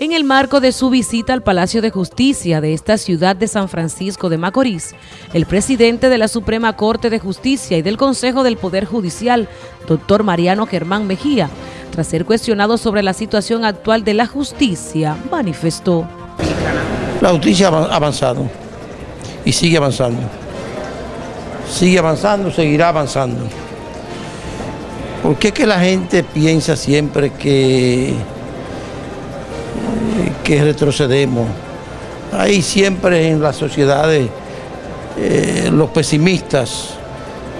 En el marco de su visita al Palacio de Justicia de esta ciudad de San Francisco de Macorís, el presidente de la Suprema Corte de Justicia y del Consejo del Poder Judicial, doctor Mariano Germán Mejía, tras ser cuestionado sobre la situación actual de la justicia, manifestó. La justicia ha avanzado y sigue avanzando. Sigue avanzando, seguirá avanzando. ¿Por qué que la gente piensa siempre que que retrocedemos. Hay siempre en las sociedades eh, los pesimistas,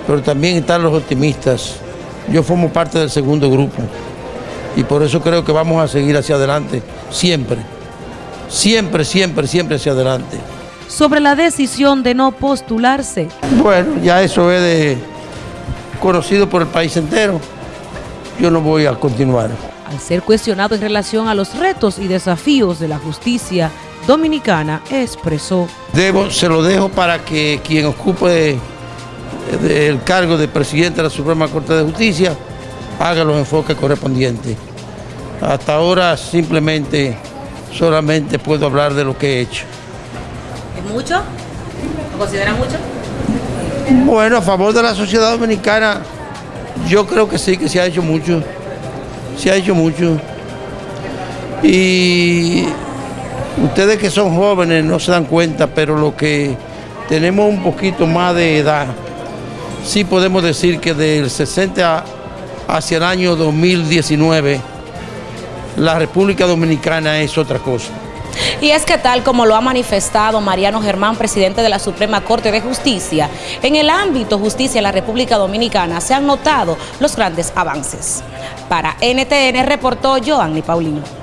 pero también están los optimistas. Yo formo parte del segundo grupo y por eso creo que vamos a seguir hacia adelante, siempre, siempre, siempre, siempre hacia adelante. Sobre la decisión de no postularse. Bueno, ya eso es de, conocido por el país entero. Yo no voy a continuar al ser cuestionado en relación a los retos y desafíos de la justicia dominicana, expresó. Debo, se lo dejo para que quien ocupe el cargo de presidente de la Suprema Corte de Justicia haga los enfoques correspondientes. Hasta ahora simplemente, solamente puedo hablar de lo que he hecho. ¿Es mucho? ¿Lo considera mucho? Bueno, a favor de la sociedad dominicana, yo creo que sí, que se ha hecho mucho se ha hecho mucho. Y ustedes que son jóvenes no se dan cuenta, pero lo que tenemos un poquito más de edad, sí podemos decir que del 60 hacia el año 2019, la República Dominicana es otra cosa. Y es que tal como lo ha manifestado Mariano Germán, presidente de la Suprema Corte de Justicia, en el ámbito justicia de la República Dominicana se han notado los grandes avances. Para NTN reportó Joanny Paulino.